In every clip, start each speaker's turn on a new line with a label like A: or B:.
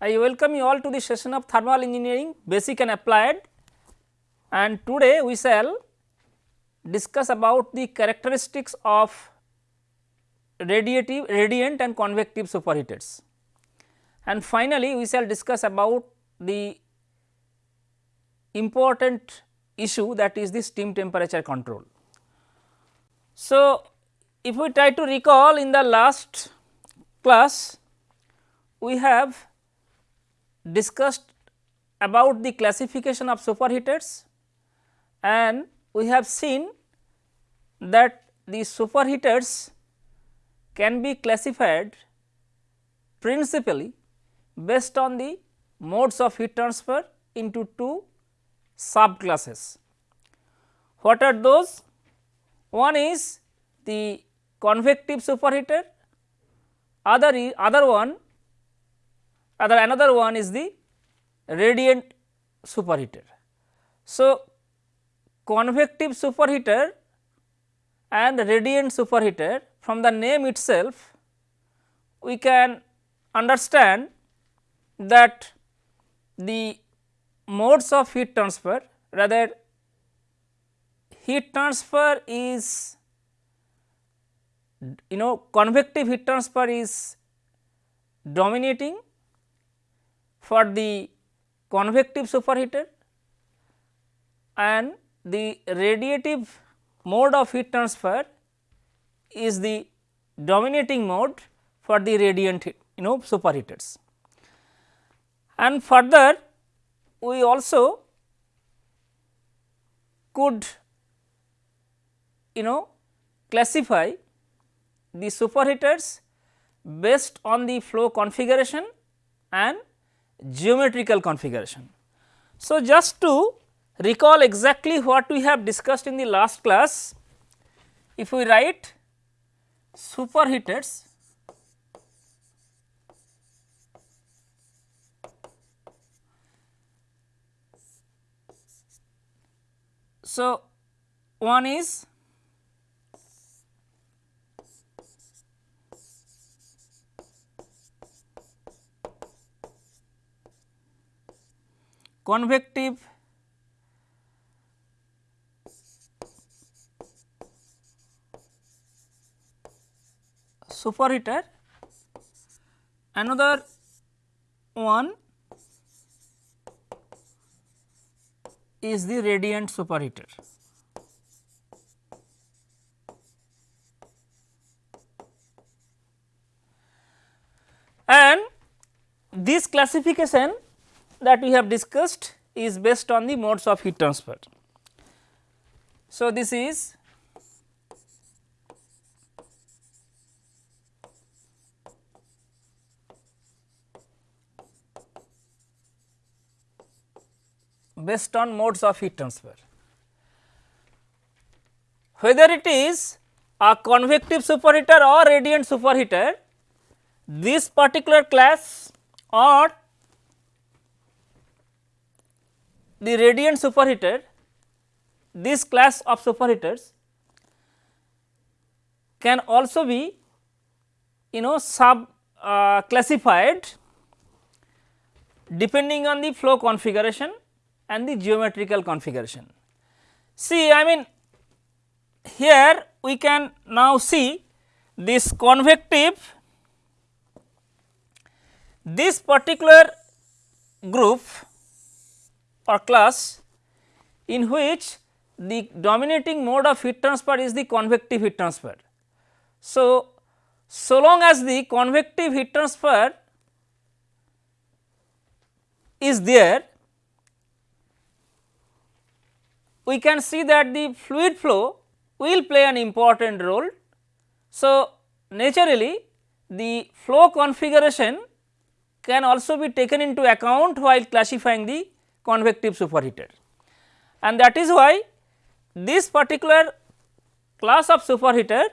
A: I welcome you all to the session of thermal engineering basic and applied and today we shall discuss about the characteristics of radiative radiant and convective superheaters and finally we shall discuss about the important issue that is the steam temperature control. So, if we try to recall in the last class we have discussed about the classification of superheaters and we have seen that the superheaters can be classified principally based on the modes of heat transfer into two subclasses. What are those? One is the convective superheater, other other one other another one is the radiant superheater. So, convective superheater and radiant superheater from the name itself we can understand that the modes of heat transfer rather heat transfer is you know convective heat transfer is dominating for the convective superheater and the radiative mode of heat transfer is the dominating mode for the radiant you know superheaters. And further we also could you know classify the superheaters based on the flow configuration and geometrical configuration. So, just to recall exactly what we have discussed in the last class, if we write superheaters So, one is convective superheater another one is the radiant superheater. And this classification that we have discussed is based on the modes of heat transfer. So, this is based on modes of heat transfer. Whether it is a convective superheater or radiant superheater, this particular class or the radiant superheater, this class of superheaters can also be you know sub uh, classified depending on the flow configuration and the geometrical configuration. See I mean here we can now see this convective this particular group or class in which the dominating mode of heat transfer is the convective heat transfer. So, so long as the convective heat transfer is there we can see that the fluid flow will play an important role. So, naturally the flow configuration can also be taken into account while classifying the convective superheater and that is why this particular class of superheater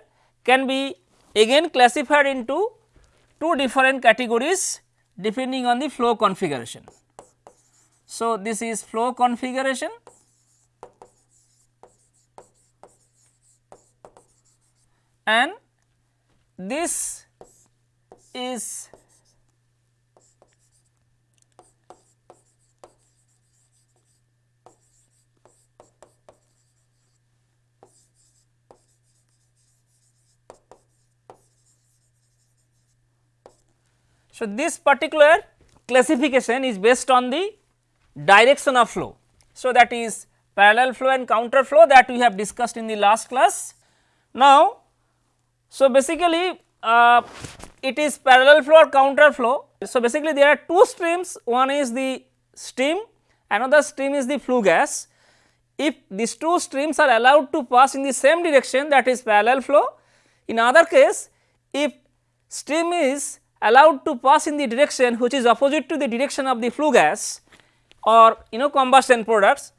A: can be again classified into two different categories depending on the flow configuration. So, this is flow configuration and this is So, this particular classification is based on the direction of flow. So, that is parallel flow and counter flow that we have discussed in the last class. Now, so basically uh, it is parallel flow or counter flow. So, basically there are two streams one is the steam another stream is the flue gas. If these two streams are allowed to pass in the same direction that is parallel flow in other case if stream is allowed to pass in the direction which is opposite to the direction of the flue gas or you know combustion products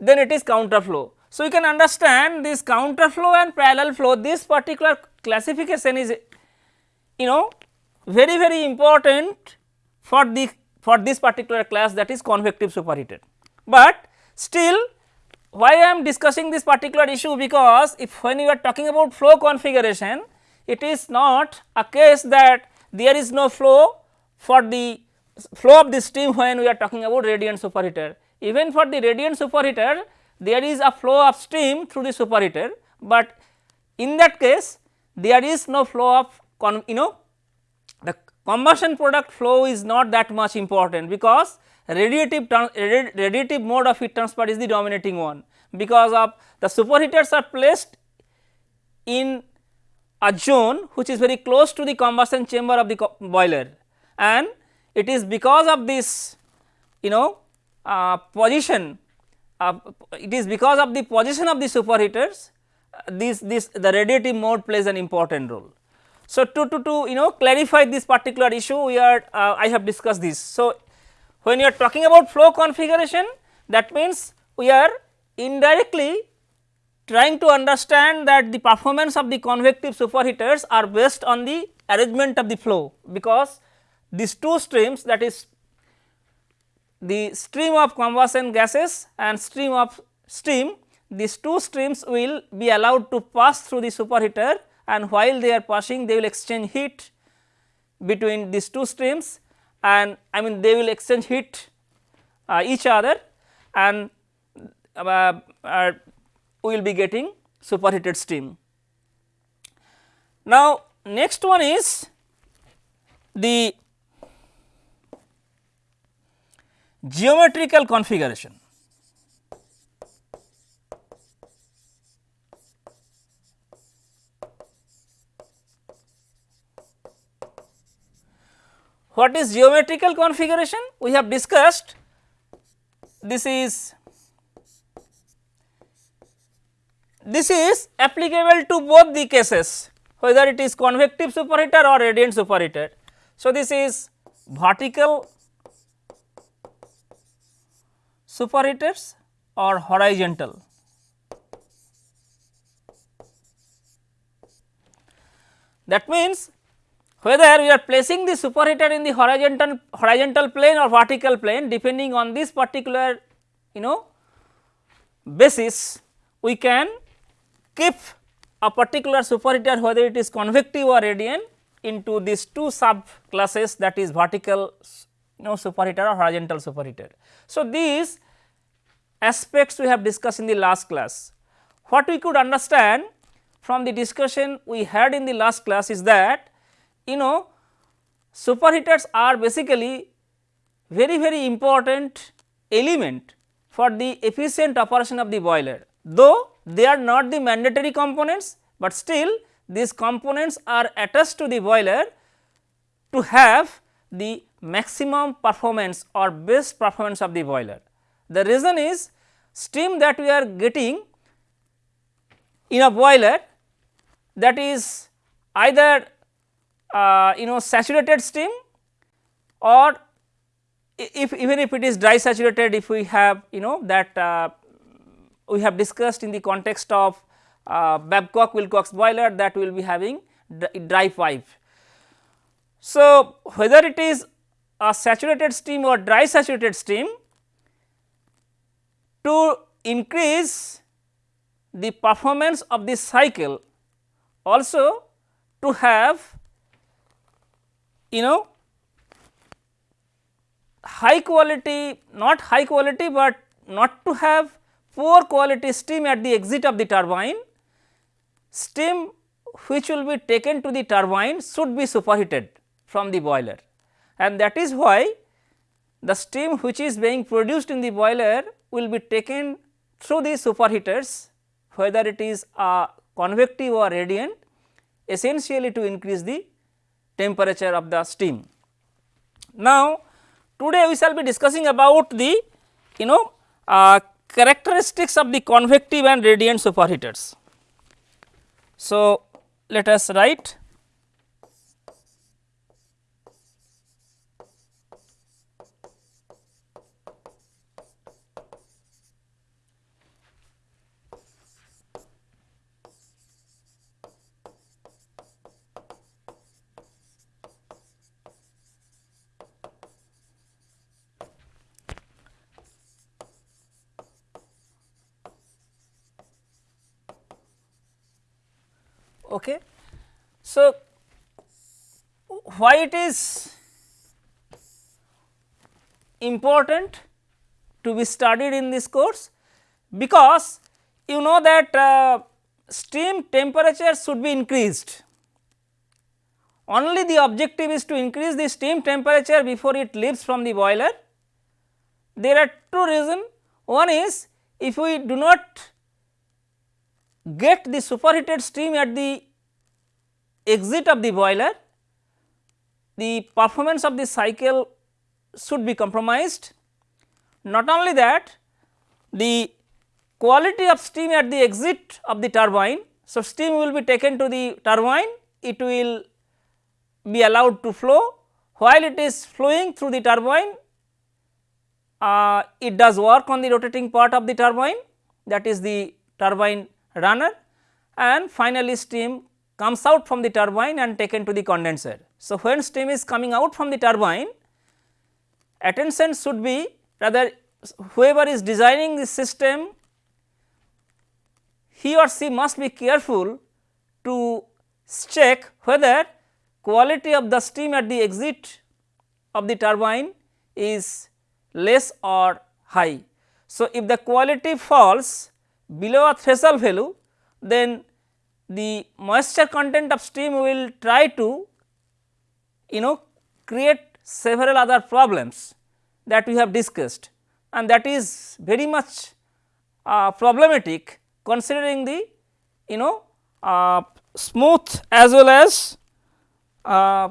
A: then it is counter flow. So, you can understand this counter flow and parallel flow this particular classification is you know very very important for the for this particular class that is convective superheated. But still why I am discussing this particular issue because if when you are talking about flow configuration it is not a case that there is no flow for the flow of the steam when we are talking about radiant superheater. Even for the radiant superheater there is a flow of steam through the superheater, but in that case there is no flow of you know the combustion product flow is not that much important because radiative radiative mode of heat transfer is the dominating one because of the superheaters are placed in a zone which is very close to the combustion chamber of the boiler and it is because of this you know uh, position uh, it is because of the position of the superheaters uh, this this the radiative mode plays an important role. So, to, to, to you know clarify this particular issue we are uh, I have discussed this. So, when you are talking about flow configuration that means we are indirectly trying to understand that the performance of the convective superheaters are based on the arrangement of the flow because these two streams that is the stream of combustion gases and stream of steam these two streams will be allowed to pass through the superheater and while they are passing they will exchange heat between these two streams and I mean they will exchange heat uh, each other and uh, uh, we will be getting superheated steam. Now, next one is the geometrical configuration. What is geometrical configuration? We have discussed this is this is applicable to both the cases whether it is convective superheater or radiant superheater. So, this is vertical superheaters or horizontal. That means, whether we are placing the superheater in the horizontal horizontal plane or vertical plane depending on this particular you know basis we can keep a particular superheater whether it is convective or radiant into these two sub classes that is vertical you know superheater or horizontal superheater. So, these aspects we have discussed in the last class. What we could understand from the discussion we had in the last class is that you know superheaters are basically very very important element for the efficient operation of the boiler. Though they are not the mandatory components, but still these components are attached to the boiler to have the maximum performance or best performance of the boiler. The reason is steam that we are getting in a boiler that is either uh, you know saturated steam or if even if it is dry saturated if we have you know that uh, we have discussed in the context of uh, Babcock Wilcox boiler that we will be having dry pipe. So, whether it is a saturated steam or dry saturated steam to increase the performance of this cycle also to have you know high quality not high quality, but not to have poor quality steam at the exit of the turbine, steam which will be taken to the turbine should be superheated from the boiler and that is why the steam which is being produced in the boiler will be taken through the superheaters whether it is a convective or radiant essentially to increase the temperature of the steam. Now, today we shall be discussing about the you know uh, characteristics of the convective and radiant superheaters. So, let us write Okay. So, why it is important to be studied in this course? Because you know that uh, steam temperature should be increased. Only the objective is to increase the steam temperature before it leaves from the boiler. There are two reasons. One is if we do not get the superheated steam at the exit of the boiler, the performance of the cycle should be compromised. Not only that, the quality of steam at the exit of the turbine. So, steam will be taken to the turbine, it will be allowed to flow while it is flowing through the turbine, uh, it does work on the rotating part of the turbine that is the turbine runner and finally steam comes out from the turbine and taken to the condenser. So, when steam is coming out from the turbine attention should be rather whoever is designing the system he or she must be careful to check whether quality of the steam at the exit of the turbine is less or high. So, if the quality falls below a threshold value then the moisture content of steam will try to you know create several other problems that we have discussed and that is very much uh, problematic considering the you know uh, smooth as well as uh,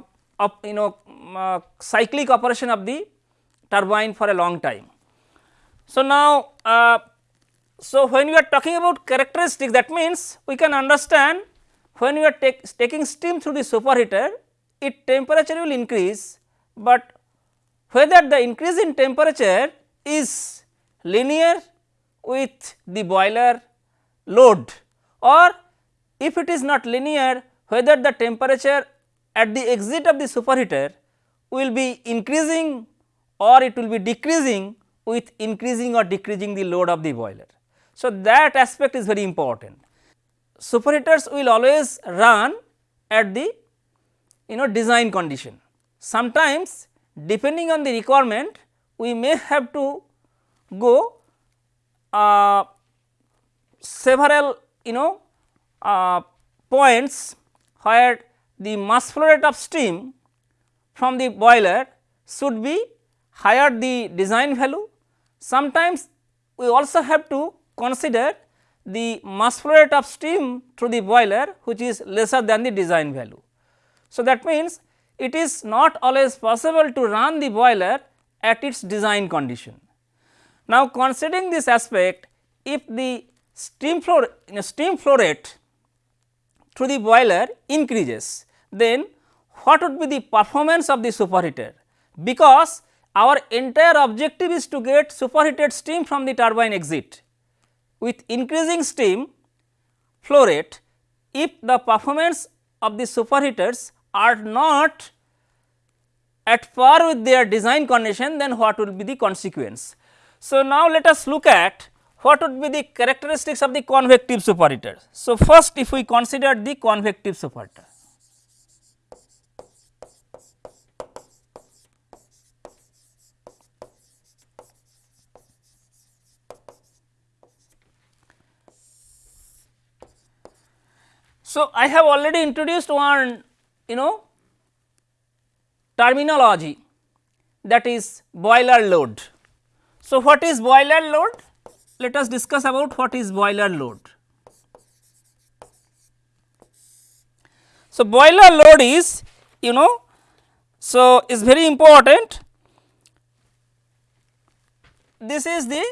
A: you know uh, cyclic operation of the turbine for a long time. So, now uh, so, when we are talking about characteristic that means we can understand when we are take, taking steam through the superheater it temperature will increase, but whether the increase in temperature is linear with the boiler load or if it is not linear whether the temperature at the exit of the superheater will be increasing or it will be decreasing with increasing or decreasing the load of the boiler. So, that aspect is very important. Superheaters will always run at the you know design condition. Sometimes depending on the requirement we may have to go uh, several you know uh, points where the mass flow rate of steam from the boiler should be higher the design value. Sometimes we also have to consider the mass flow rate of steam through the boiler which is lesser than the design value. So, that means it is not always possible to run the boiler at its design condition. Now, considering this aspect if the steam flow steam flow rate through the boiler increases then what would be the performance of the superheater because our entire objective is to get superheated steam from the turbine exit with increasing steam flow rate if the performance of the superheaters are not at par with their design condition then what will be the consequence. So, now let us look at what would be the characteristics of the convective superheater. So, first if we consider the convective superheater. So, I have already introduced one you know terminology that is boiler load. So, what is boiler load? Let us discuss about what is boiler load. So, boiler load is you know so is very important this is the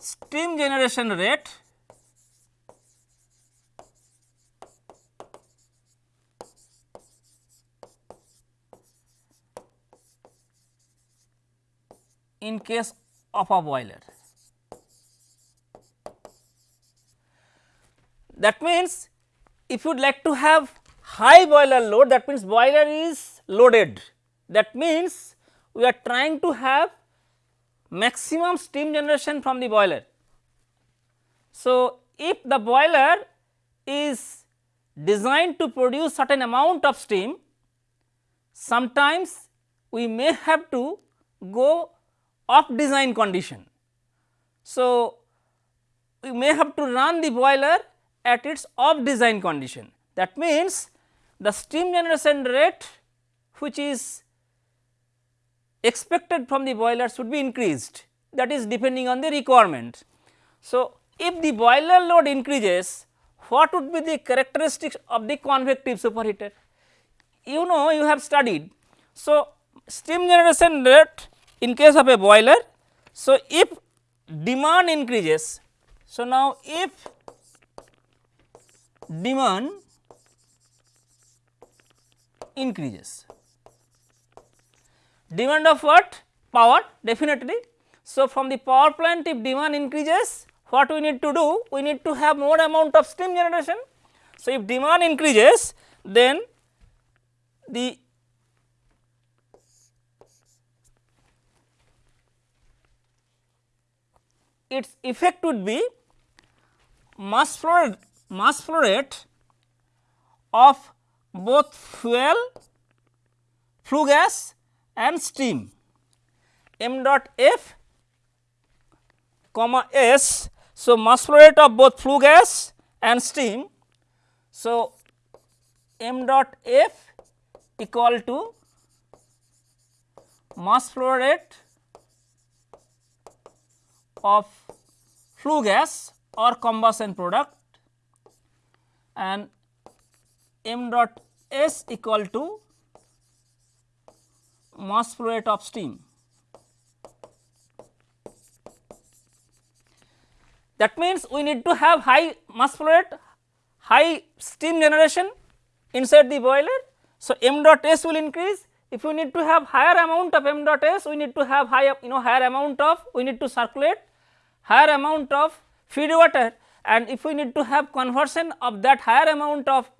A: steam generation rate in case of a boiler. That means, if you would like to have high boiler load that means boiler is loaded that means we are trying to have maximum steam generation from the boiler. So, if the boiler is designed to produce certain amount of steam, sometimes we may have to go off design condition. So, we may have to run the boiler at its off design condition. That means, the steam generation rate which is expected from the boiler should be increased that is depending on the requirement. So, if the boiler load increases what would be the characteristics of the convective superheater? You know you have studied. So, steam generation rate in case of a boiler. So, if demand increases, so now if demand increases, demand of what? Power definitely. So, from the power plant if demand increases what we need to do? We need to have more amount of steam generation. So, if demand increases then the its effect would be mass flow mass flow rate of both fuel, flue gas and steam m dot f comma s. So, mass flow rate of both flue gas and steam. So, m dot f equal to mass flow rate of flue gas or combustion product and m dot s equal to mass flow rate of steam. That means, we need to have high mass flow rate, high steam generation inside the boiler. So, m dot s will increase if we need to have higher amount of m dot s we need to have high you know higher amount of we need to circulate higher amount of feed water and if we need to have conversion of that higher amount of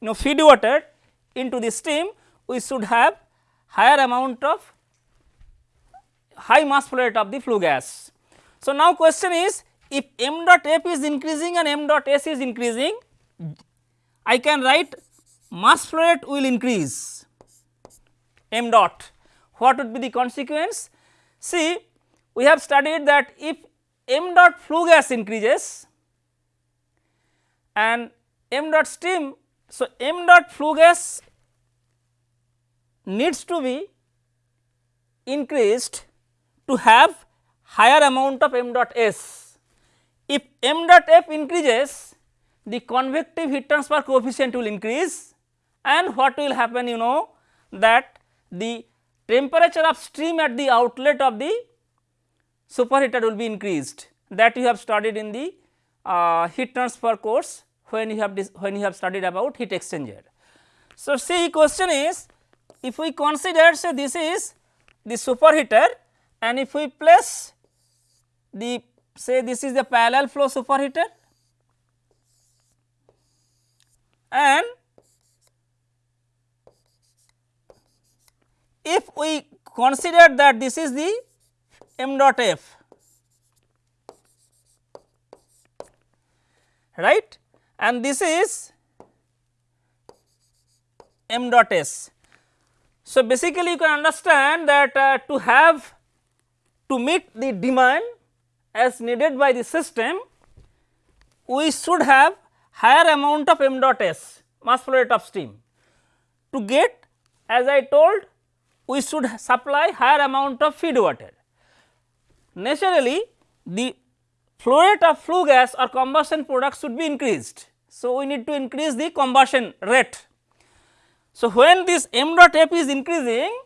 A: you know feed water into the steam we should have higher amount of high mass flow rate of the flue gas. So, now question is if m dot f is increasing and m dot s is increasing I can write mass flow rate will increase m dot what would be the consequence? See we have studied that if m dot flue gas increases and m dot steam. So, m dot flue gas needs to be increased to have higher amount of m dot s. If m dot f increases the convective heat transfer coefficient will increase and what will happen you know that the temperature of stream at the outlet of the superheater will be increased that you have studied in the uh, heat transfer course when you have when you have studied about heat exchanger. So, see question is if we consider say this is the superheater and if we place the say this is the parallel flow superheater and if we consider that this is the m dot f right and this is m dot s. So, basically you can understand that uh, to have to meet the demand as needed by the system we should have higher amount of m dot s mass flow rate of steam. To get as I told we should supply higher amount of feed water. Naturally, the flow rate of flue gas or combustion product should be increased. So, we need to increase the combustion rate. So, when this m dot f is increasing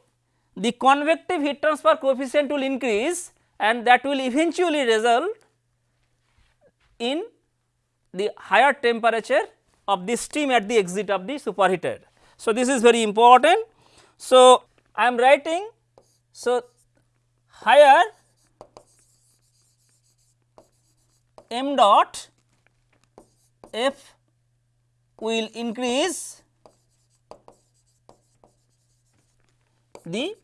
A: the convective heat transfer coefficient will increase and that will eventually result in the higher temperature of the steam at the exit of the superheater. So, this is very important. So, I am writing so higher m dot f will increase the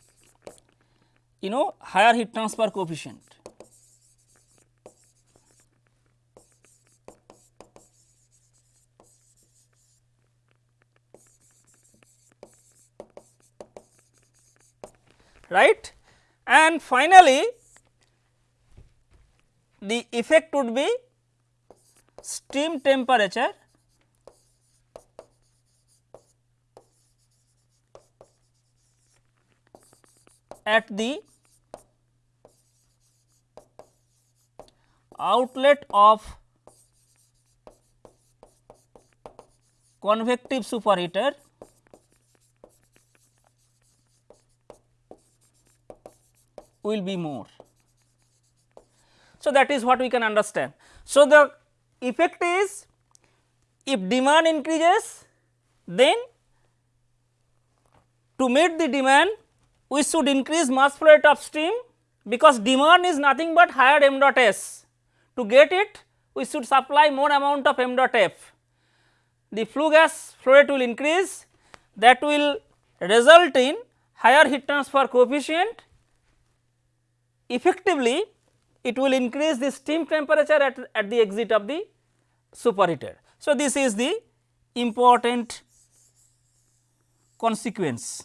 A: you know higher heat transfer coefficient. right and finally the effect would be steam temperature at the outlet of convective superheater will be more. So, that is what we can understand. So, the effect is if demand increases then to meet the demand we should increase mass flow rate upstream because demand is nothing but higher m dot s. To get it we should supply more amount of m dot f. The flue gas flow rate will increase that will result in higher heat transfer coefficient effectively it will increase the steam temperature at, at the exit of the superheater. So, this is the important consequence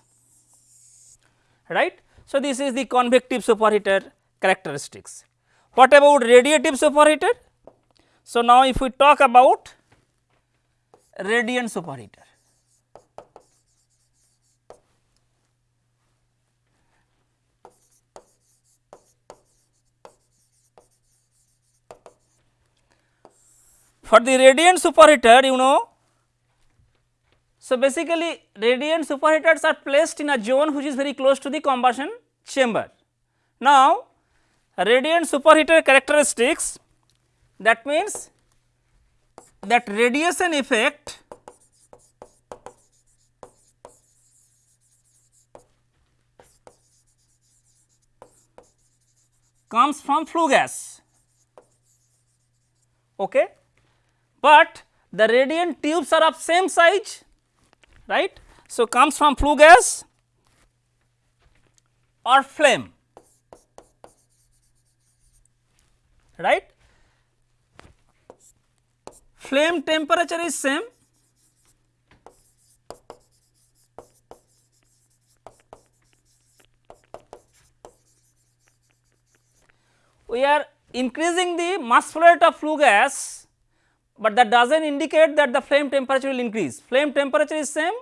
A: right. So, this is the convective superheater characteristics. What about radiative superheater? So, now if we talk about radiant superheater. For the radiant superheater you know, so basically radiant superheaters are placed in a zone which is very close to the combustion chamber. Now radiant superheater characteristics that means that radiation effect comes from flue gas. Okay but the radiant tubes are of same size right. So, comes from flue gas or flame right. Flame temperature is same we are increasing the mass flow rate of flue gas but that does not indicate that the flame temperature will increase. Flame temperature is same,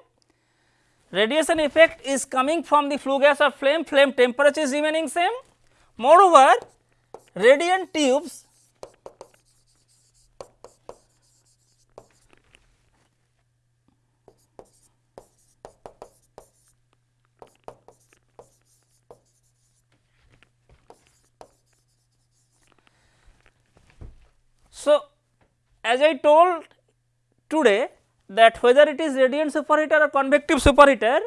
A: radiation effect is coming from the flue gas or flame, flame temperature is remaining same. Moreover, radiant tubes So, as I told today that whether it is radiant superheater or convective superheater,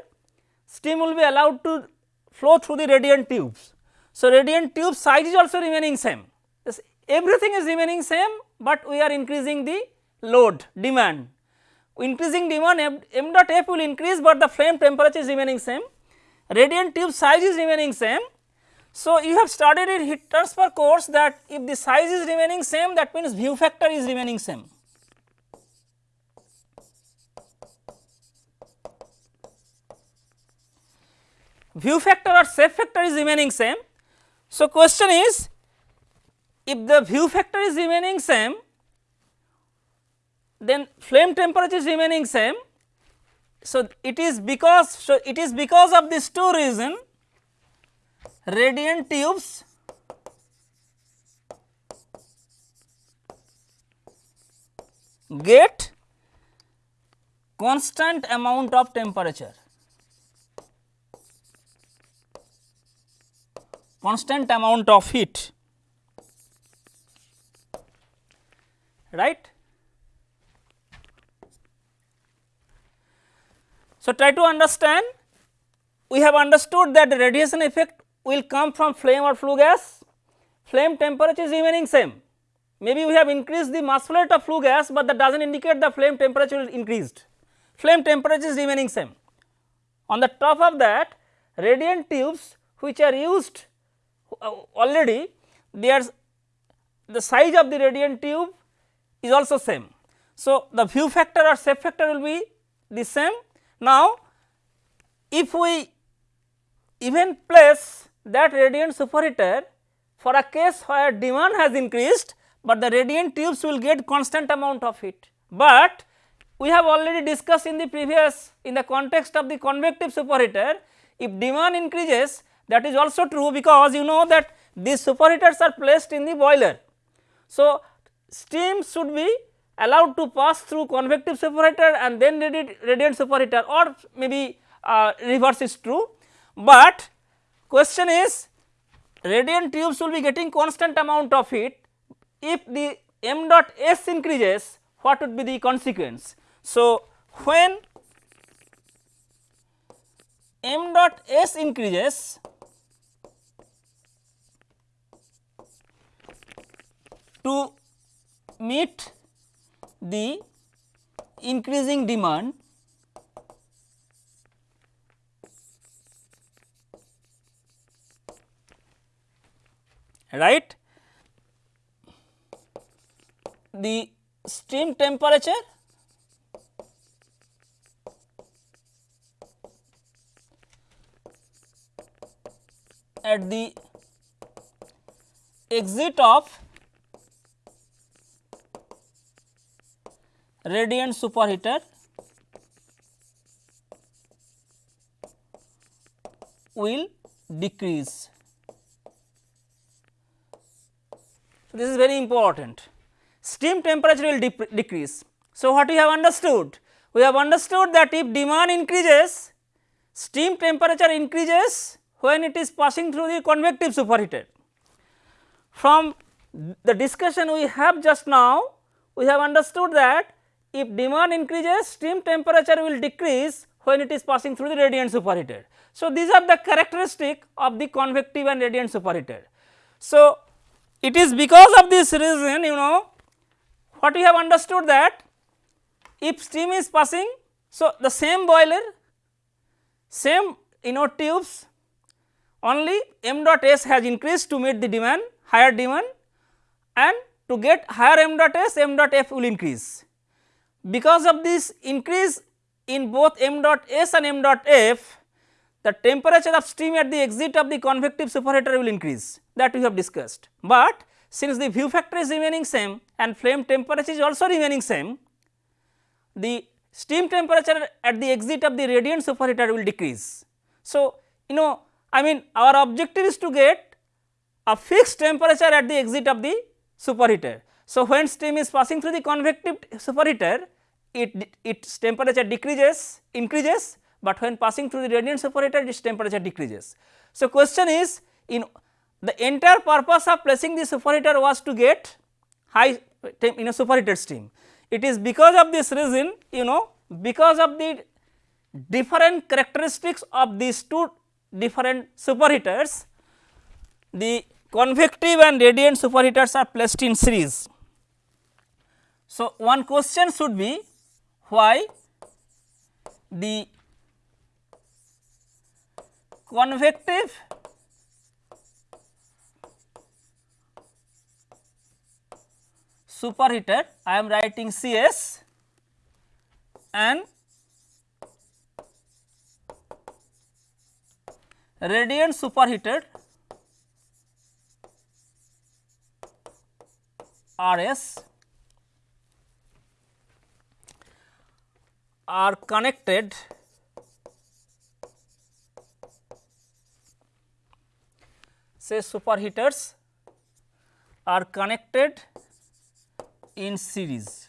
A: steam will be allowed to flow through the radiant tubes. So, radiant tube size is also remaining same, yes, everything is remaining same, but we are increasing the load demand. Increasing demand m, m dot f will increase, but the flame temperature is remaining same, radiant tube size is remaining same, so, you have studied in heat transfer course that if the size is remaining same that means view factor is remaining same. View factor or shape factor is remaining same. So, question is if the view factor is remaining same then flame temperature is remaining same. So, it is because so it is because of these two reason radiant tubes. Get constant amount of temperature. Constant amount of heat. Right. So, try to understand. We have understood that the radiation effect will come from flame or flue gas, flame temperature is remaining same. Maybe we have increased the mass flow rate of flue gas, but that does not indicate the flame temperature is increased, flame temperature is remaining same. On the top of that radiant tubes which are used uh, already their the size of the radiant tube is also same. So, the view factor or shape factor will be the same. Now, if we even place that radiant superheater for a case where demand has increased, but the radiant tubes will get constant amount of heat. But we have already discussed in the previous in the context of the convective superheater, if demand increases that is also true because you know that these superheaters are placed in the boiler. So, steam should be allowed to pass through convective superheater and then radiant superheater or maybe uh, reverse is true, but question is radiant tubes will be getting constant amount of heat if the m dot s increases what would be the consequence. So, when m dot s increases to meet the increasing demand right the steam temperature at the exit of radiant superheater will decrease. So, this is very important steam temperature will de decrease. So, what we have understood? We have understood that if demand increases steam temperature increases when it is passing through the convective superheater. From the discussion we have just now we have understood that if demand increases steam temperature will decrease when it is passing through the radiant superheater. So, these are the characteristic of the convective and radiant superheater. So, it is because of this reason you know what we have understood that if steam is passing. So, the same boiler same you know tubes only m dot s has increased to meet the demand higher demand and to get higher m dot s m dot f will increase because of this increase in both m dot s and m dot f, the temperature of steam at the exit of the convective superheater will increase that we have discussed. But since the view factor is remaining same and flame temperature is also remaining same, the steam temperature at the exit of the radiant superheater will decrease. So, you know I mean our objective is to get a fixed temperature at the exit of the superheater. So, when steam is passing through the convective superheater, it its temperature decreases increases, but when passing through the radiant superheater its temperature decreases. So, question is in the entire purpose of placing the superheater was to get high in a superheated steam. It is because of this reason you know because of the different characteristics of these two different superheaters the convective and radiant superheaters are placed in series. So, one question should be why the convective? Superheater I am writing CS and radiant superheated RS are connected say superheaters are connected in series.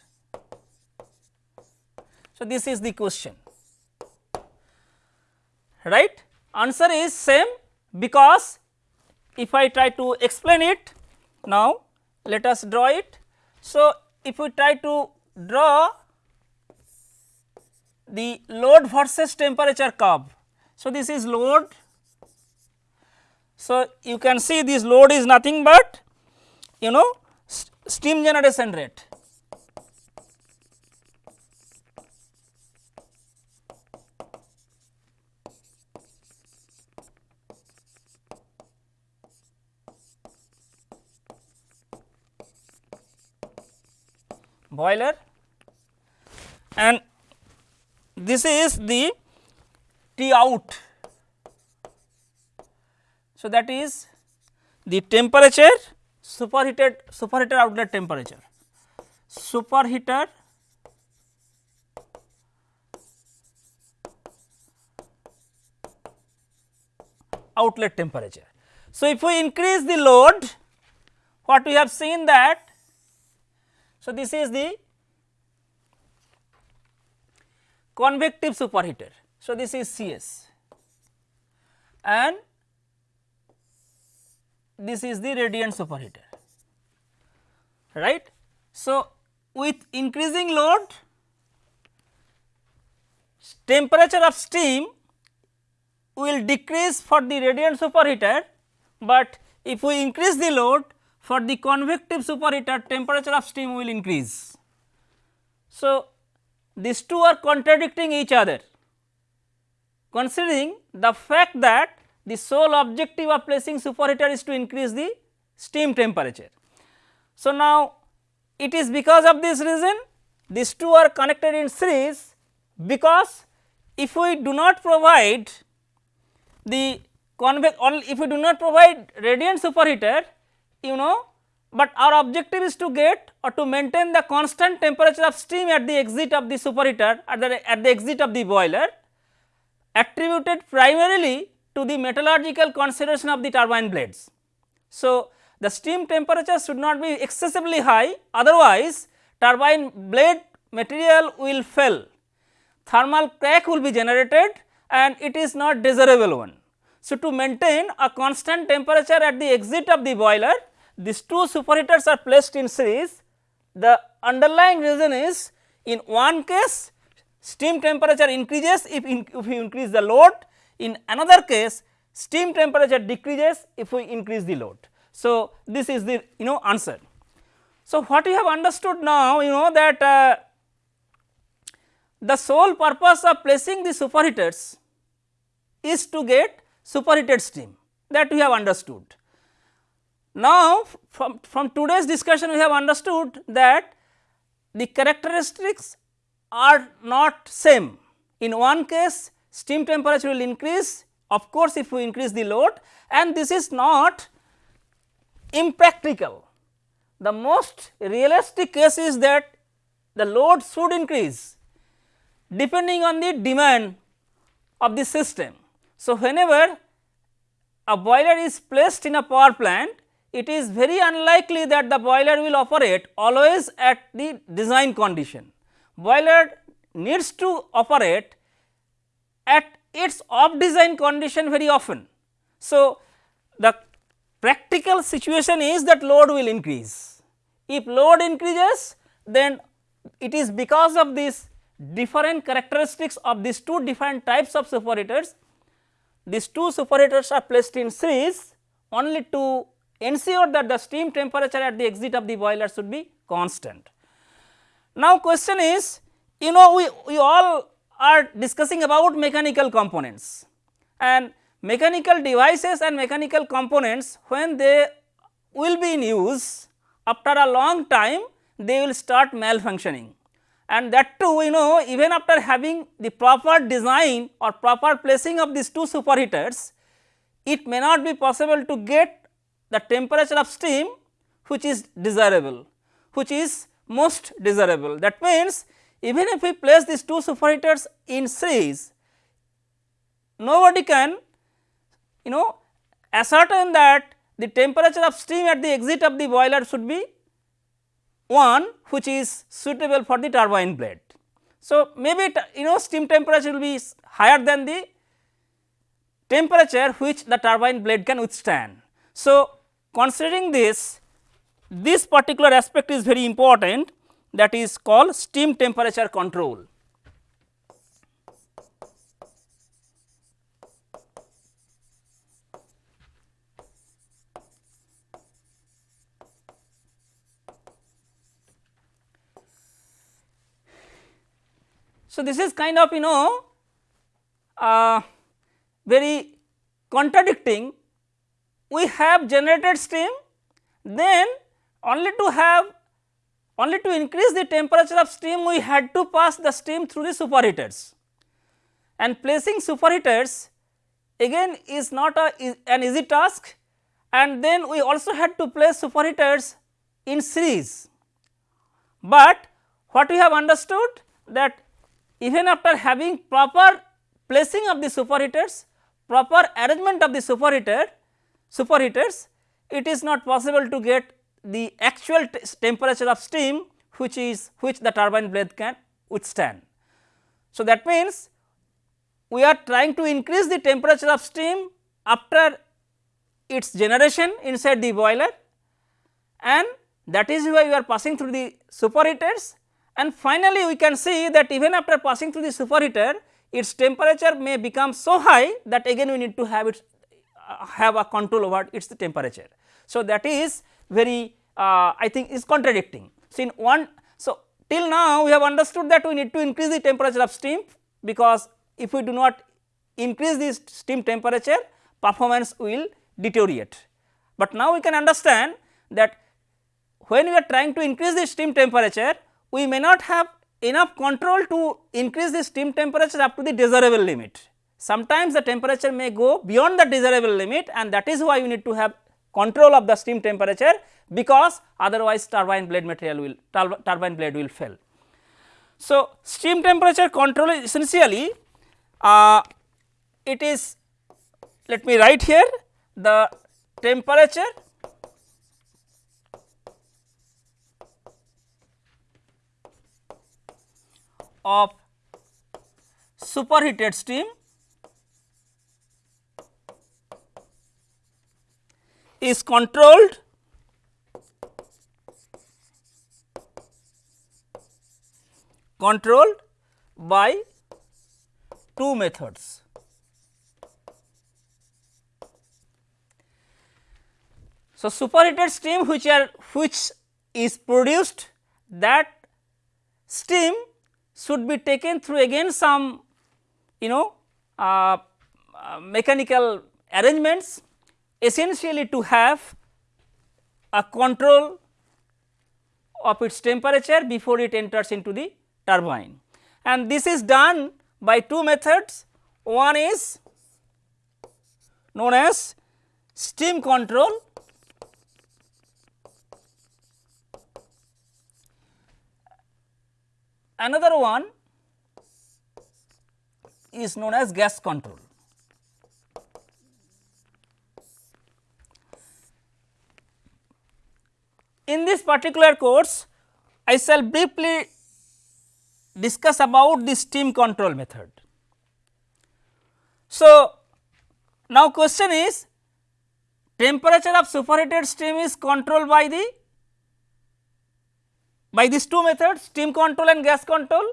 A: So, this is the question right answer is same because if I try to explain it now let us draw it. So, if we try to draw the load versus temperature curve. So, this is load. So, you can see this load is nothing but you know steam generation rate. boiler and this is the T out. So, that is the temperature superheated superheater outlet temperature superheater outlet temperature. So, if we increase the load what we have seen that so, this is the convective superheater. So, this is CS and this is the radiant superheater right. So, with increasing load temperature of steam will decrease for the radiant superheater, but if we increase the load for the convective superheater temperature of steam will increase. So, these two are contradicting each other considering the fact that the sole objective of placing superheater is to increase the steam temperature. So, now it is because of this reason these two are connected in series because if we do not provide the convex if we do not provide radiant superheater you know, but our objective is to get or to maintain the constant temperature of steam at the exit of the superheater at the, at the exit of the boiler attributed primarily to the metallurgical consideration of the turbine blades. So, the steam temperature should not be excessively high otherwise turbine blade material will fail, thermal crack will be generated and it is not desirable one. So, to maintain a constant temperature at the exit of the boiler these two superheaters are placed in series, the underlying reason is in one case steam temperature increases if, in, if you increase the load, in another case steam temperature decreases if we increase the load. So, this is the you know answer. So, what we have understood now you know that uh, the sole purpose of placing the superheaters is to get superheated steam that we have understood. Now, from, from today's discussion we have understood that the characteristics are not same. In one case steam temperature will increase of course, if we increase the load and this is not impractical. The most realistic case is that the load should increase depending on the demand of the system. So, whenever a boiler is placed in a power plant it is very unlikely that the boiler will operate always at the design condition. Boiler needs to operate at its off design condition very often. So, the practical situation is that load will increase. If load increases then it is because of these different characteristics of these two different types of superheaters. These two superheaters are placed in series only to ensure that the steam temperature at the exit of the boiler should be constant. Now, question is you know we, we all are discussing about mechanical components and mechanical devices and mechanical components when they will be in use after a long time they will start malfunctioning and that too you know even after having the proper design or proper placing of these two superheaters it may not be possible to get the temperature of steam which is desirable, which is most desirable. That means, even if we place these two superheaters in series, nobody can you know ascertain that the temperature of steam at the exit of the boiler should be one which is suitable for the turbine blade. So, maybe you know steam temperature will be higher than the temperature which the turbine blade can withstand. So, considering this, this particular aspect is very important that is called steam temperature control. So, this is kind of you know uh, very contradicting we have generated steam then only to have only to increase the temperature of steam we had to pass the steam through the superheaters and placing superheaters again is not a, is an easy task and then we also had to place superheaters in series. But what we have understood that even after having proper placing of the superheaters, proper arrangement of the superheater, superheaters, it is not possible to get the actual temperature of steam which is which the turbine blade can withstand. So, that means we are trying to increase the temperature of steam after its generation inside the boiler and that is why we are passing through the superheaters and finally, we can see that even after passing through the superheater its temperature may become so high that again we need to have it uh, have a control over its temperature. So, that is very uh, I think is contradicting. So, in one so till now we have understood that we need to increase the temperature of steam because if we do not increase the steam temperature performance will deteriorate. But now we can understand that when we are trying to increase the steam temperature we may not have enough control to increase the steam temperature up to the desirable limit. Sometimes the temperature may go beyond the desirable limit and that is why you need to have control of the steam temperature because otherwise turbine blade material will turbine blade will fail. So, steam temperature control is essentially uh, it is let me write here the temperature of superheated steam is controlled controlled by two methods. So, superheated steam which are which is produced that steam should be taken through again some you know uh, uh, mechanical arrangements essentially to have a control of its temperature before it enters into the turbine. And this is done by two methods, one is known as steam control Another one is known as gas control. In this particular course, I shall briefly discuss about the steam control method. So, now question is temperature of superheated steam is controlled by the by these two methods steam control and gas control.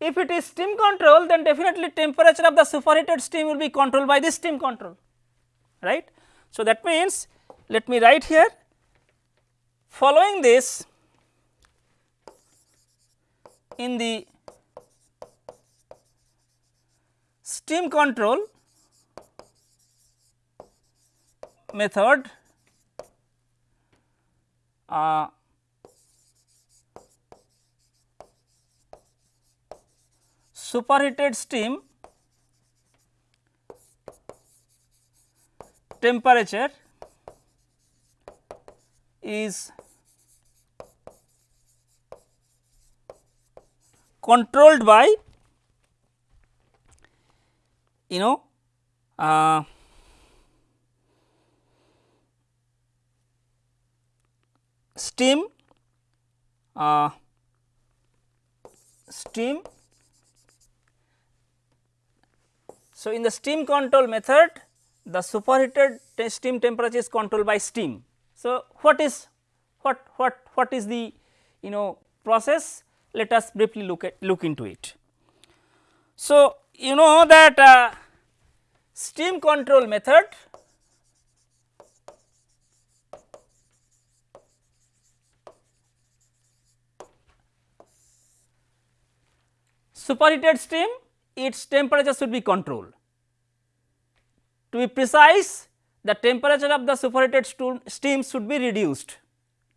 A: If it is steam control then definitely temperature of the superheated steam will be controlled by the steam control right. So, that means let me write here following this in the steam control method uh, superheated steam temperature is controlled by you know uh, steam uh, steam. So, in the steam control method the superheated steam temperature is controlled by steam. So, what is what what what is the you know process let us briefly look at look into it. So, you know that uh, control method superheated steam its temperature should be controlled. To be precise the temperature of the superheated steam should be reduced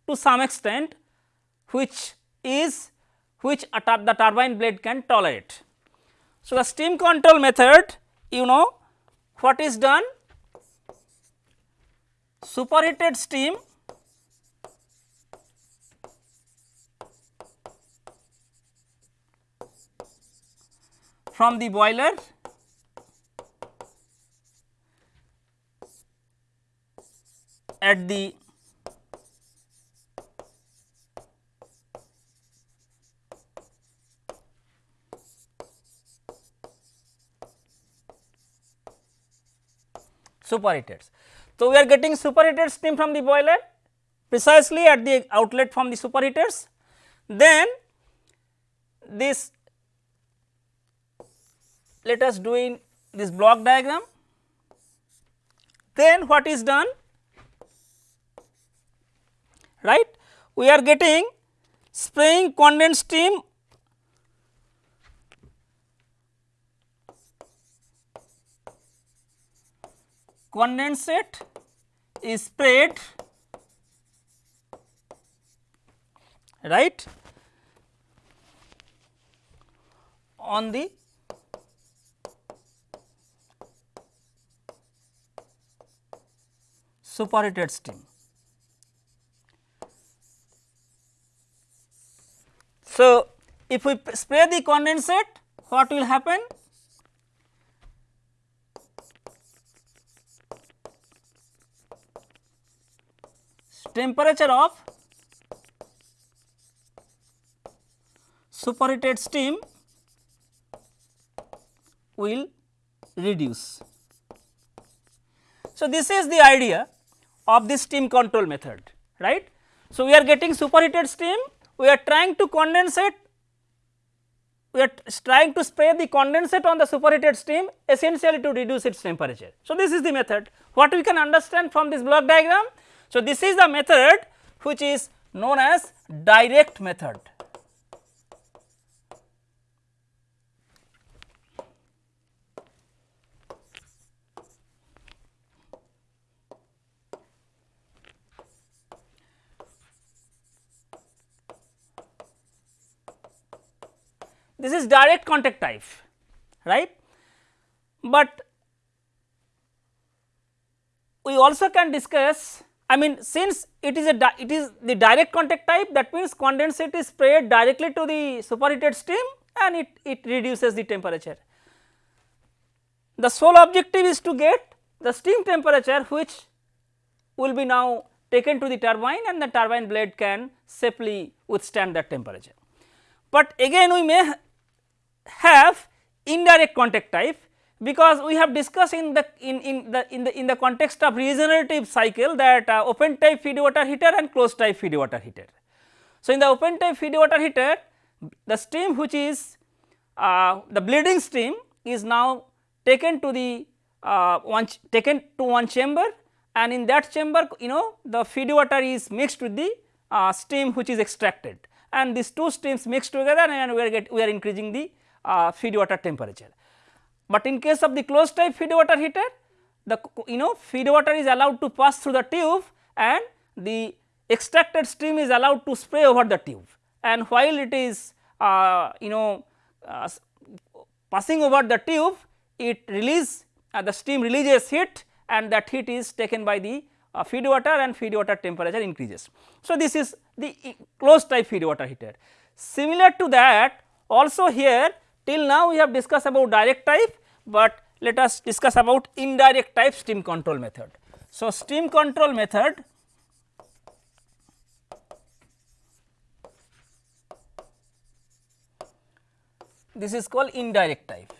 A: to some extent which is which the turbine blade can tolerate. So, the steam control method you know what is done superheated steam from the boiler at the superheated. So, we are getting superheated steam from the boiler precisely at the outlet from the superheaters. Then this let us do in this block diagram. Then what is done? Right? We are getting spraying condensed steam condensate is sprayed right on the superheated steam. So, if we spray the condensate what will happen? Temperature of superheated steam will reduce. So, this is the idea of this steam control method right. So, we are getting superheated steam we are trying to condensate we are trying to spray the condensate on the superheated steam essentially to reduce its temperature. So, this is the method what we can understand from this block diagram. So, this is the method which is known as direct method. this is direct contact type right. But we also can discuss I mean since it is a it is the direct contact type that means condensate is sprayed directly to the superheated steam and it, it reduces the temperature. The sole objective is to get the steam temperature which will be now taken to the turbine and the turbine blade can safely withstand that temperature. But again we may have indirect contact type because we have discussed in the in, in the in the in the context of regenerative cycle that uh, open type feed water heater and closed type feed water heater. So, in the open type feed water heater the steam which is uh, the bleeding steam is now taken to the uh, one taken to one chamber and in that chamber you know the feed water is mixed with the uh, steam which is extracted and these two streams mixed together and we are get we are increasing the uh, feed water temperature. But in case of the closed type feed water heater the you know feed water is allowed to pass through the tube and the extracted stream is allowed to spray over the tube and while it is uh, you know uh, passing over the tube it release uh, the steam releases heat and that heat is taken by the uh, feed water and feed water temperature increases. So, this is the closed type feed water heater. Similar to that also here Till now we have discussed about direct type, but let us discuss about indirect type steam control method. So, steam control method this is called indirect type.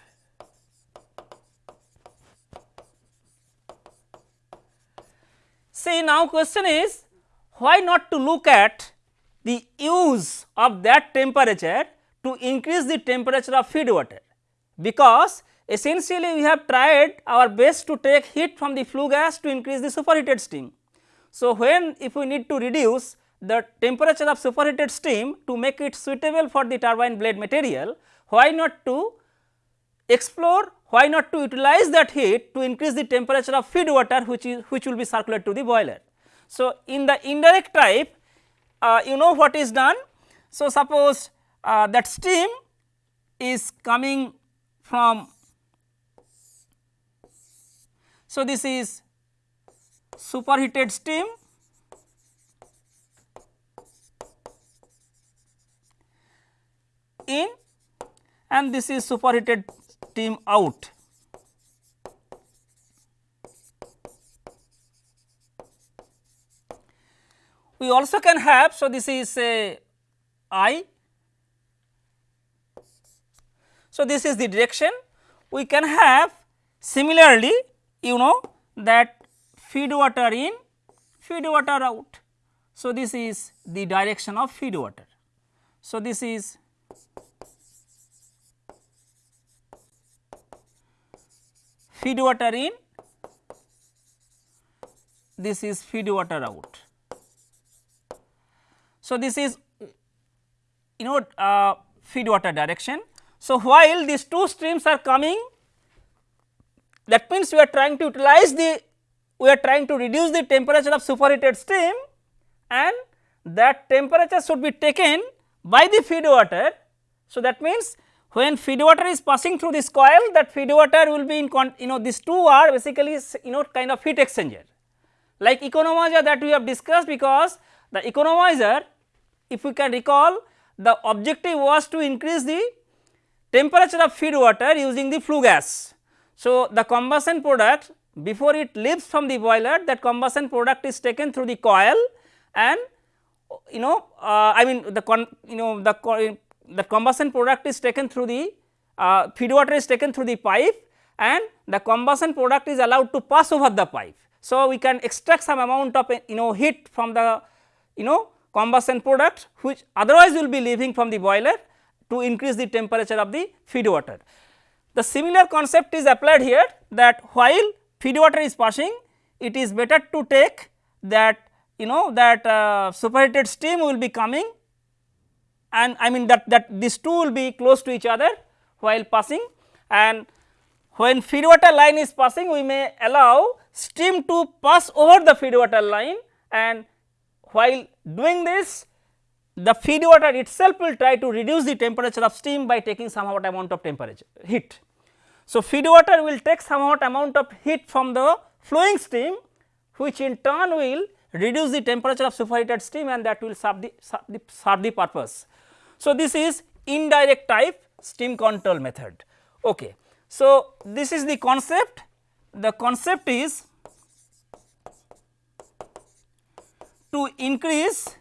A: See now question is why not to look at the use of that temperature to increase the temperature of feed water because essentially we have tried our best to take heat from the flue gas to increase the superheated steam. So, when if we need to reduce the temperature of superheated steam to make it suitable for the turbine blade material, why not to explore why not to utilize that heat to increase the temperature of feed water which is which will be circulated to the boiler. So, in the indirect type uh, you know what is done. So, suppose uh, that steam is coming from so this is superheated steam in and this is superheated steam out. We also can have, so this is a I. So, this is the direction. We can have similarly, you know that feed water in, feed water out. So, this is the direction of feed water. So, this is feed water in, this is feed water out. So, this is you know uh, feed water direction. So, while these two streams are coming that means we are trying to utilize the we are trying to reduce the temperature of superheated steam and that temperature should be taken by the feed water. So, that means when feed water is passing through this coil that feed water will be in you know these two are basically you know kind of heat exchanger like economizer that we have discussed because the economizer if we can recall the objective was to increase the temperature of feed water using the flue gas. So, the combustion product before it leaves from the boiler that combustion product is taken through the coil and you know uh, I mean the con, you know the the combustion product is taken through the uh, feed water is taken through the pipe and the combustion product is allowed to pass over the pipe. So, we can extract some amount of you know heat from the you know combustion product which otherwise will be leaving from the boiler to increase the temperature of the feed water. The similar concept is applied here that while feed water is passing it is better to take that you know that uh, superheated steam will be coming and I mean that that these two will be close to each other while passing. And when feed water line is passing we may allow steam to pass over the feed water line. And while doing this the feed water itself will try to reduce the temperature of steam by taking some amount of temperature heat. So, feed water will take some amount of heat from the flowing steam which in turn will reduce the temperature of superheated steam and that will serve the, serve the, serve the purpose. So, this is indirect type steam control method. Okay. So, this is the concept, the concept is to increase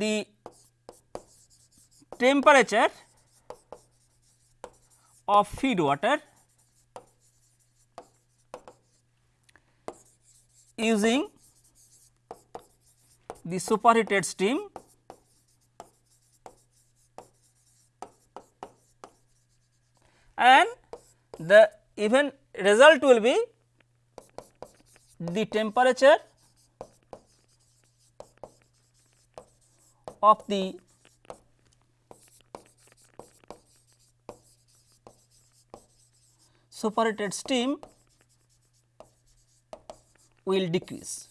A: the temperature of feed water using the superheated steam and the even result will be the temperature of the superheated steam will decrease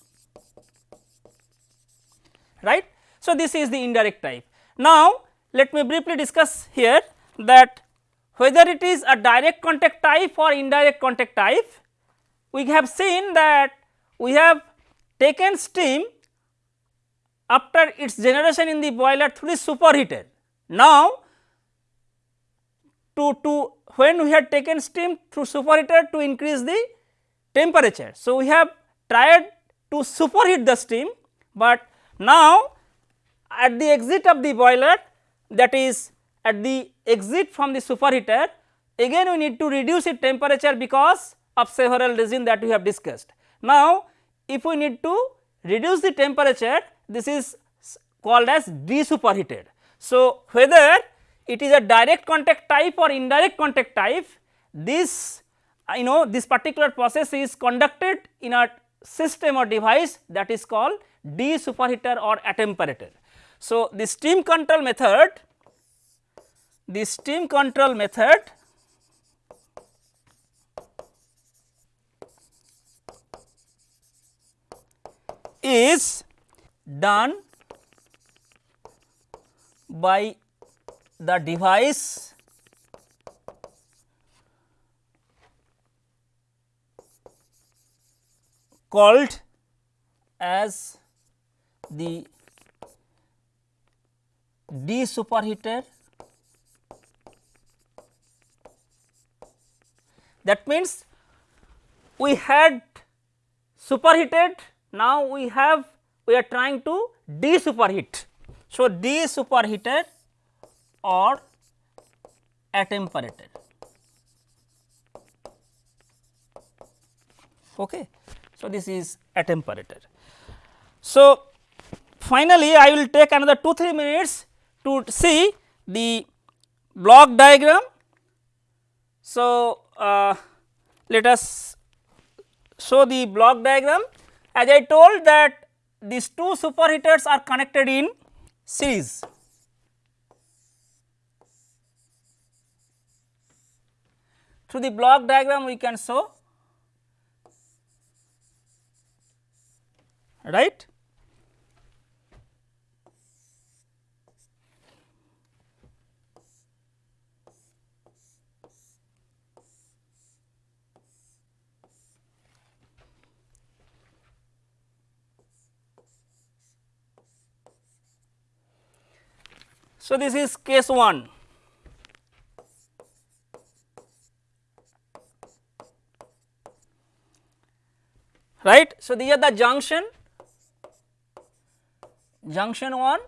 A: right. So, this is the indirect type. Now, let me briefly discuss here that whether it is a direct contact type or indirect contact type we have seen that we have taken steam after its generation in the boiler through the superheater. Now, to, to when we had taken steam through superheater to increase the temperature. So, we have tried to superheat the steam, but now at the exit of the boiler that is at the exit from the superheater again we need to reduce its temperature because of several reasons that we have discussed. Now, if we need to reduce the temperature this is called as desuperheated. So, whether it is a direct contact type or indirect contact type this uh, you know this particular process is conducted in a system or device that is called desuperheater or attemperator. So, the steam control method the steam control method is done by the device called as the desuperheater. that means we had superheated now we have we are trying to desuperheat. So, desuperheated or attemperated. Okay. So, this is attemperated. So, finally, I will take another 2 3 minutes to see the block diagram. So, uh, let us show the block diagram as I told that these two superheaters are connected in series. Through the block diagram we can show right. So, this is case 1. right. So, these are the junction junction 1,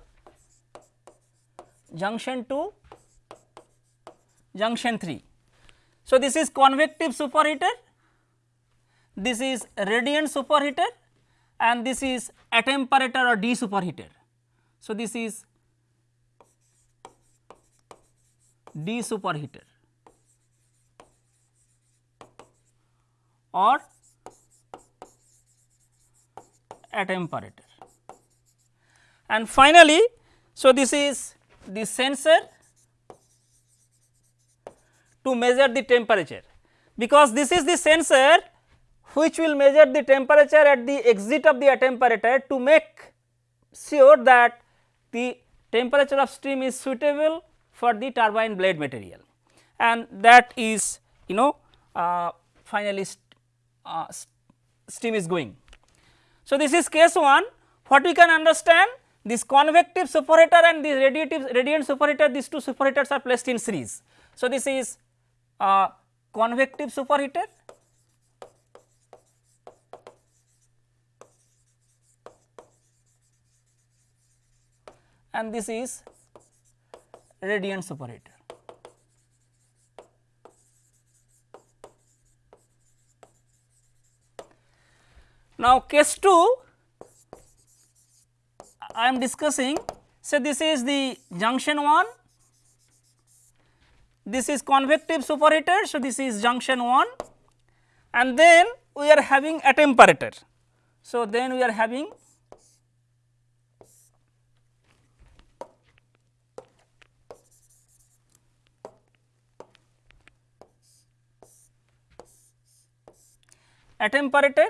A: junction 2, junction 3. So, this is convective superheater, this is radiant superheater and this is attemperator or desuperheater. So, this is desuperheater or attemperator. And finally, so this is the sensor to measure the temperature because this is the sensor which will measure the temperature at the exit of the attemperator to make sure that the temperature of stream is suitable for the turbine blade material and that is you know uh, finally st uh, steam is going. So, this is case 1 what we can understand this convective superheater and the radiative radiant superheater these two superheaters are placed in series. So, this is a convective superheater and this is radiant superheater. Now, case 2 I am discussing say this is the junction 1, this is convective superheater. So, this is junction 1 and then we are having a temperature. So, then we are having attemperator,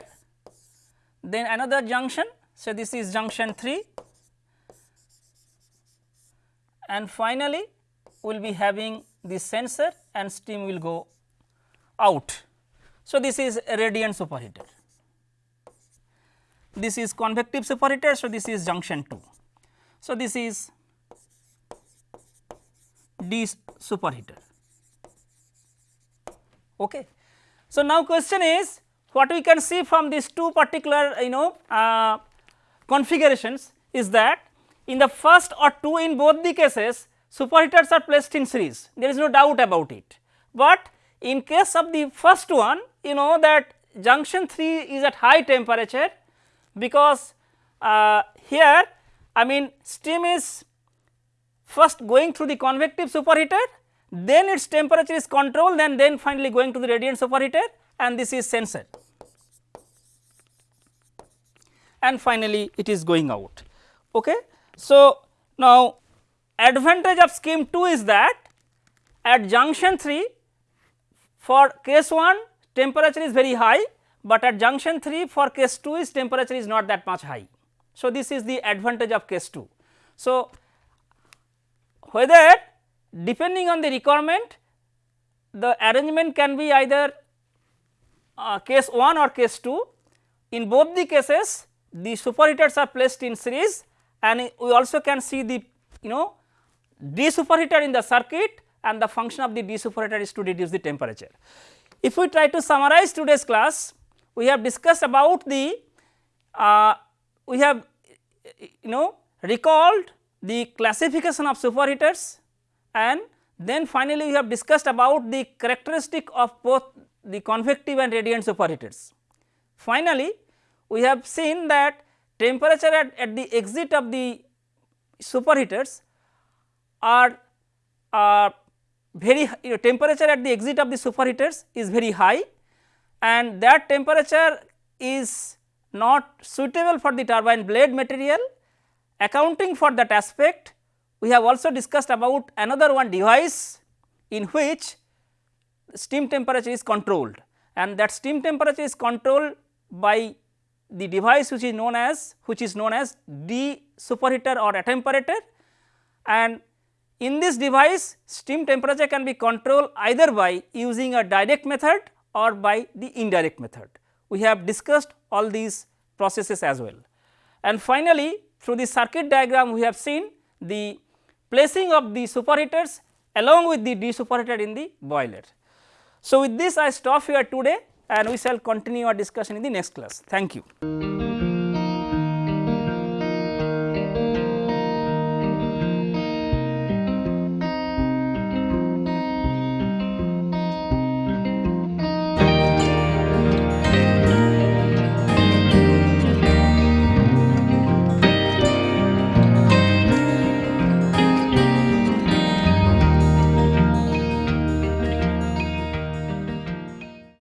A: then another junction. So, this is junction 3 and finally, we will be having the sensor and steam will go out. So, this is radiant superheater. This is convective superheater. So, this is junction 2. So, this is D superheater. Okay. So, now question is what we can see from these two particular you know uh, configurations is that in the first or two in both the cases superheaters are placed in series there is no doubt about it. But in case of the first one you know that junction 3 is at high temperature because uh, here I mean steam is first going through the convective superheater then its temperature is controlled and then finally going to the radiant superheater and this is sensor and finally it is going out. Okay. So, now advantage of scheme 2 is that at junction 3 for case 1 temperature is very high, but at junction 3 for case 2 is temperature is not that much high. So, this is the advantage of case 2. So, whether depending on the requirement the arrangement can be either uh, case 1 or case 2 in both the cases the superheaters are placed in series and we also can see the you know desuperheater in the circuit and the function of the desuperheater is to reduce the temperature. If we try to summarize today's class, we have discussed about the uh, we have you know recalled the classification of superheaters and then finally we have discussed about the characteristic of both the convective and radiant superheaters. Finally, we have seen that temperature at, at the exit of the superheaters are, are very you know, temperature at the exit of the superheaters is very high and that temperature is not suitable for the turbine blade material. Accounting for that aspect, we have also discussed about another one device in which steam temperature is controlled and that steam temperature is controlled by the device which is known as which is known as desuperheater or attemperator and in this device steam temperature can be controlled either by using a direct method or by the indirect method. We have discussed all these processes as well. And finally, through the circuit diagram we have seen the placing of the superheaters along with the desuperheater in the boiler. So, with this I stop here today and we shall continue our discussion in the next class. Thank you.